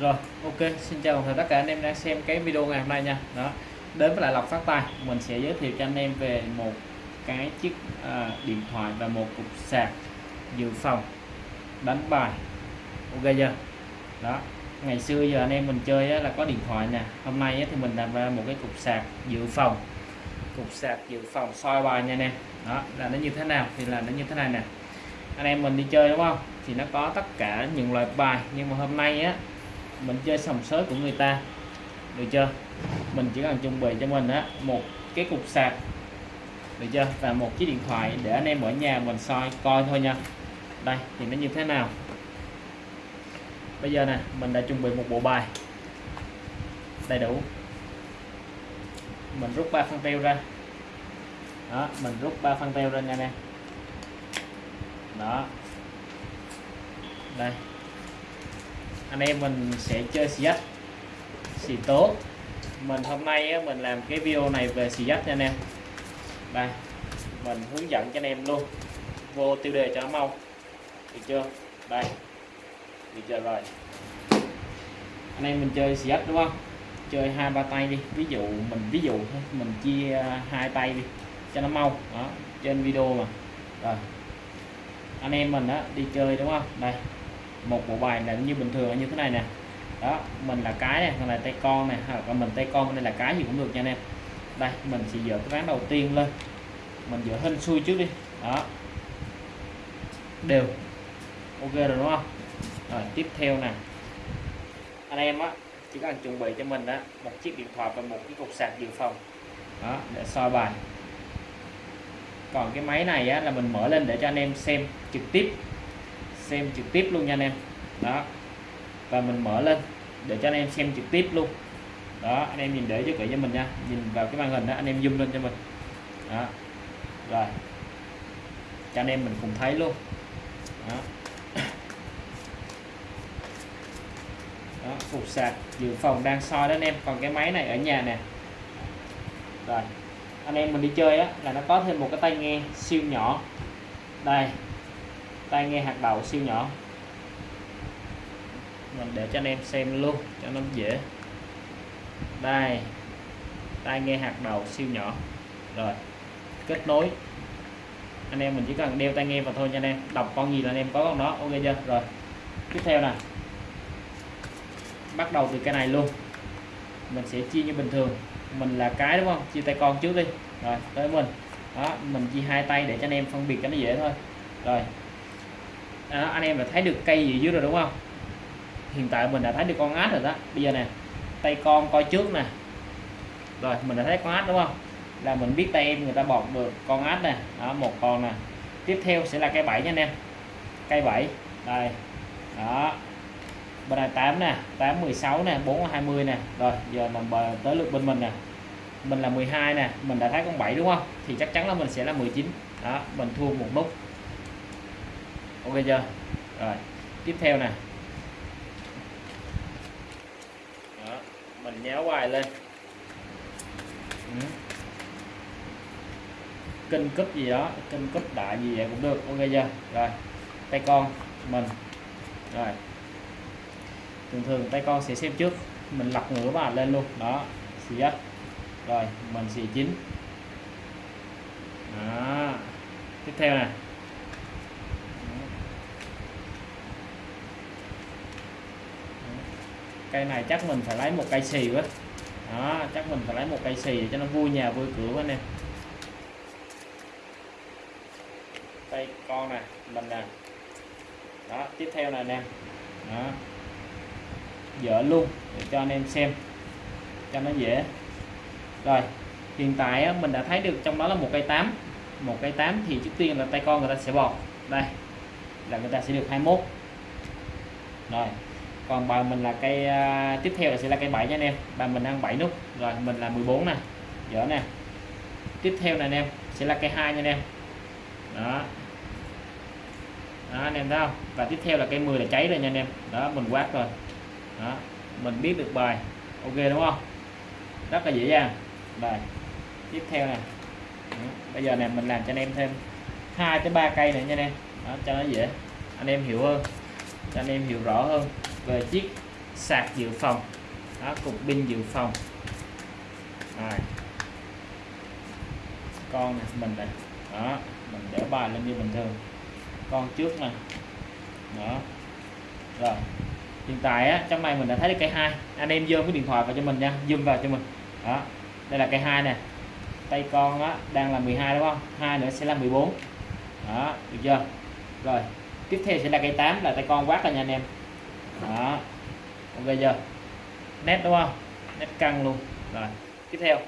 Rồi, ok, xin chào tất cả anh em đang xem cái video ngày hôm nay nha. Đó. Đến với lại lọc phát tài, mình sẽ giới thiệu cho anh em về một cái chiếc à, điện thoại và một cục sạc dự phòng đánh bài. Ok chưa? Đó. Ngày xưa giờ anh em mình chơi á, là có điện thoại nè. Hôm nay á, thì mình làm ra một cái cục sạc dự phòng. Cục sạc dự phòng soi bài nha anh em. Đó, là nó như thế nào thì là nó như thế này nè. Anh em mình đi chơi đúng không? Thì nó có tất cả những loại bài nhưng mà hôm nay á mình chơi sòng sới của người ta. Được chưa? Mình chỉ cần chuẩn bị cho mình á, một cái cục sạc. Được chưa? Và một chiếc điện thoại để anh em ở nhà mình soi, coi thôi nha. Đây thì nó như thế nào? Bây giờ nè, mình đã chuẩn bị một bộ bài. Đầy đủ. Mình rút ba phân teo ra. Đó, mình rút ba phân teo ra nha nè đó. Đây anh em mình sẽ chơi xì dách xì tố mình hôm nay á, mình làm cái video này về xì dách nha anh em. Đây mình hướng dẫn cho anh em luôn. Vô tiêu đề cho nó mau. Được chưa? Đây. Được chưa? Rồi. Anh em mình chơi xì dách đúng không? Chơi hai ba tay đi. Ví dụ mình ví dụ mình chia à, hai tay đi cho nó mau. Đó trên video mà. Rồi. Anh em mình á đi chơi đúng không? Đây một bộ bài là như bình thường như thế này nè. Đó mình là cái này còn là tay con này hoặc là mình tay con đây là cái gì cũng được nha anh em. Đây mình sẽ dỡ cái ván đầu tiên lên. Mình dỡ hình xuôi trước đi. Đó. Đều. Ok rồi đúng không? Rồi tiếp theo nè. Anh em á chỉ cần chuẩn bị cho mình á một chiếc điện thoại và một cái cục sạc dự phòng. Đó để soi bài. Còn cái máy này á, là mình mở lên để cho anh em xem trực tiếp xem trực tiếp luôn nha anh em. Đó. Và mình mở lên để cho anh em xem trực tiếp luôn. Đó anh em nhìn để cho kỹ cho mình nha. Nhìn vào cái màn hình đó anh em zoom lên cho mình. Đó. Rồi. Cho anh em mình cùng thấy luôn. Đó, đó phục sạc dự phòng đang soi đó anh em. Còn cái máy này ở nhà nè. Rồi. Anh em mình đi chơi á là nó có thêm một cái tai nghe siêu nhỏ. Đây tai nghe hạt đầu siêu nhỏ. Mình để cho anh em xem luôn, cho nó dễ. Đây, tai nghe hạt đầu siêu nhỏ. Rồi, kết nối. Anh em mình chỉ cần đeo tai nghe vào thôi nha anh em. Đọc con gì là anh em có con đó, ok chưa? Rồi, tiếp theo nè. Bắt đầu từ cái này luôn. Mình sẽ chia như bình thường. Mình là cái đúng không? Chia tay con trước đi. Rồi, tới mình đó, mình chia hai tay để cho anh em phân biệt cho nó dễ thôi. Rồi à, anh em đã thấy được cây gì dưới rồi đúng không? Hiện tại mình đã thấy được con át rồi đó. Bây giờ nè tay con coi trước nè. Rồi mình đã thấy con át đúng không? Là mình biết tay em người ta bọc được con át nè. Đó một con nè. Tiếp theo sẽ là cây bảy nha anh em. Cây bảy đây. Đó. Bên này 8 nè 8 16 nè 4 20 nè. Rồi giờ mình bờ tới lượt bên mình nè. Mình là 12 nè mình đã thấy con 7 đúng không? Thì chắc chắn là mình sẽ là 19 đó mình thua một nút ok chưa? Rồi tiếp theo nè. Đó, mình nhéo hoài lên. Ừ. Kinh cúp gì đó kinh cúp đại gì vậy cũng được ok chưa? Rồi tay con mình. Rồi. Thường thường tay con sẽ xem trước mình lật ngửa bàn lên luôn. Đó xì dắt rồi mình xì chín. Đó. Tiếp theo nè. Cây này chắc mình phải lấy một cây xì quá. Đó chắc mình phải lấy một cây xì để cho nó vui nhà vui cửa quá nè đây con nè mình nè. Đó tiếp theo này nè. Đó. Dở luôn để cho anh em xem cho nó dễ. Rồi hiện tại mình đã thấy được trong đó là một cây tám, một cây tám thì trước tiên là tay con người ta sẽ bọt. Đây là người ta sẽ được 21 rồi còn bài mình là cây uh, tiếp theo là sẽ là cây 7 nha anh em. Bài mình ăn 7 nút rồi mình là 14 nè dở nè. Tiếp theo này anh em sẽ là cây 2 nha anh em. Đó. Đó anh em thấy không? Và tiếp theo là cây 10 là cháy rồi nha anh em. Đó mình quát rồi. Đó mình biết được bài. Ok đúng không? Rất là dễ dàng. Bài. Tiếp theo nè. Bây giờ này mình làm cho anh em thêm hai tới ba cây này nha anh em. Đó, cho nó dễ. Anh em hiểu hơn. Cho anh em hiểu rõ hơn về chiếc sạc dự phòng. Đó, cục pin dự phòng. Rồi. Con này mình này đó, mình để bài lên như bình thường. Con trước nè. Đó. Rồi. Hiện tại á, trong này mình đã thấy được cây hai. Anh em dơ cái điện thoại vào cho mình nha, zoom vào cho mình. Đó. Đây là cây hai nè. Tay con á, đang là 12 đúng không? Hai nữa sẽ là 14 đó, được chưa? Rồi. Tiếp theo sẽ là cây 8 là tay con quát rồi nha anh em đó. Ok chưa? Nét đúng không? Nét căng luôn. Rồi, tiếp theo.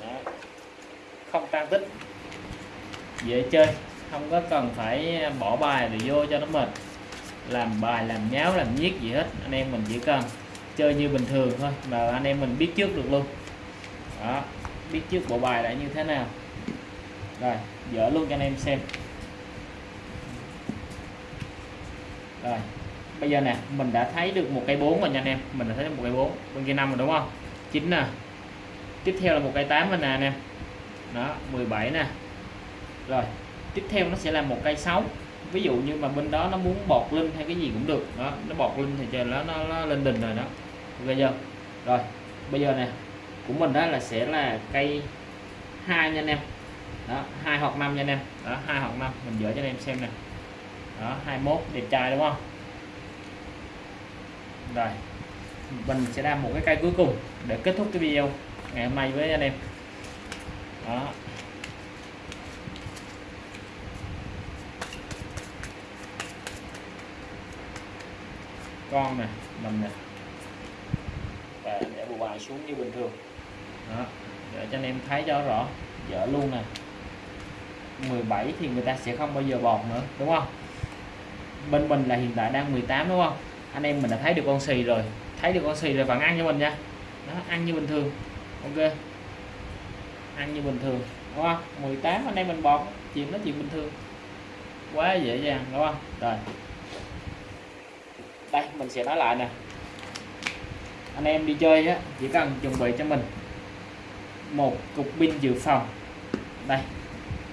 Đó. không tăng tích. Dễ chơi. Không có cần phải bỏ bài để vô cho nó mệt. Làm bài, làm nháo, làm nhiếc gì hết. Anh em mình chỉ cần chơi như bình thường thôi mà anh em mình biết trước được luôn. Đó. Biết trước bộ bài đã như thế nào. Rồi, dở luôn cho anh em xem. Rồi bây giờ nè mình đã thấy được một cây 4 rồi nha anh em. Mình đã thấy được một cây 4 bên kia 5 rồi đúng không? 9 nè. Tiếp theo là một cây 8 rồi nè anh em. Đó 17 nè. Rồi tiếp theo nó sẽ là một cây 6 ví dụ như mà bên đó nó muốn bọt linh hay cái gì cũng được. Đó nó bọt linh thì trời nó, nó, nó lên đỉnh rồi đó. Ok chưa? Rồi bây giờ nè của mình đó là sẽ là cây 2 nha anh em. Đó hai hoặc năm nha anh em. Đó hai hoặc năm mình dỡ cho anh em xem nè đó 21 đẹp trai đúng không? Rồi, mình sẽ làm một cái cây cuối cùng để kết thúc cái video ngày hôm nay với anh em. Đó. Con nè, mình nè. Và để bộ bài xuống như bình thường. Đó, để cho anh em thấy cho rõ, dở luôn nè. 17 thì người ta sẽ không bao giờ bọt nữa, đúng không? Bên mình là hiện tại đang 18 đúng không? Anh em mình đã thấy được con xì rồi. Thấy được con xì rồi vẫn ăn cho mình nha. Đó, ăn như bình thường. Ok. Ăn như bình thường. Đúng không? 18 anh em mình bọt chuyện nó chuyện bình thường. Quá dễ dàng, đúng không? Rồi. Đây, mình sẽ nói lại nè. Anh em đi chơi á, chỉ cần chuẩn bị cho mình một cục pin dự phòng. Đây,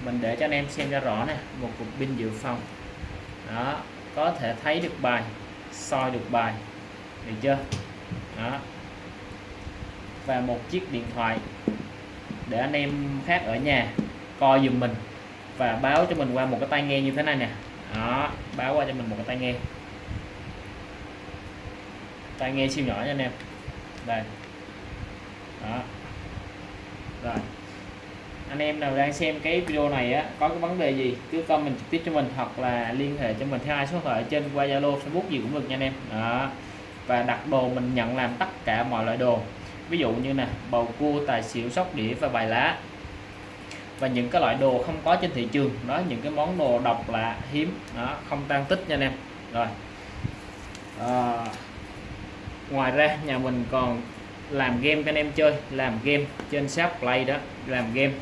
mình để cho anh em xem cho rõ nè. Một cục pin dự phòng. Đó có thể thấy được bài, soi được bài được chưa? Đó. Và một chiếc điện thoại để anh em khác ở nhà coi giùm mình và báo cho mình qua một cái tai nghe như thế này nè. Đó, báo qua cho mình một cái tai nghe. Tai nghe siêu nhỏ nha anh em. Đây. Đó. Rồi anh em nào đang xem cái video này á có cái vấn đề gì cứ comment trực tiếp cho mình hoặc là liên hệ cho mình theo hai số điện thoại trên qua Zalo Facebook gì cũng được nha anh em. Đó. Và đặt đồ mình nhận làm tất cả mọi loại đồ. Ví dụ như nè bầu cua tài xỉu sóc đĩa và bài lá. Và những cái loại đồ không có trên thị trường đó những cái món đồ độc lạ hiếm đó không tan tích nha anh em. Rồi. À, ngoài ra nhà mình còn làm game cho anh em chơi làm game trên shop play đó làm game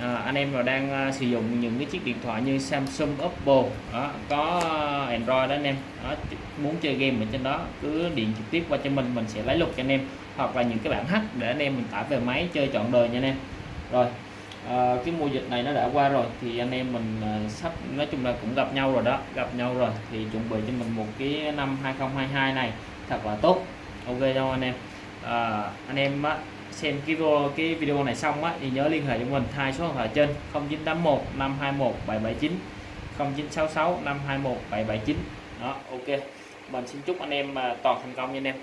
à, anh em nào đang uh, sử dụng những cái chiếc điện thoại như Samsung Oppo đó, có Android đó anh em đó, muốn chơi game ở trên đó cứ điện trực tiếp qua cho mình mình sẽ lấy lục cho anh em. Hoặc là những cái bản hack để anh em mình tải về máy chơi trọn đời nha anh em. Rồi à, cái mùa dịch này nó đã qua rồi thì anh em mình à, sắp nói chung là cũng gặp nhau rồi đó gặp nhau rồi thì chuẩn bị cho mình một cái năm 2022 này thật là tốt. Ok cho anh em? À, anh em á, xem cái video cái video này xong á, thì nhớ liên hệ cho mình, hai số điện thoại trên 0981 521 779 0966 521 779 đó, ok. Mình xin chúc anh em à, toàn thành công nha anh em.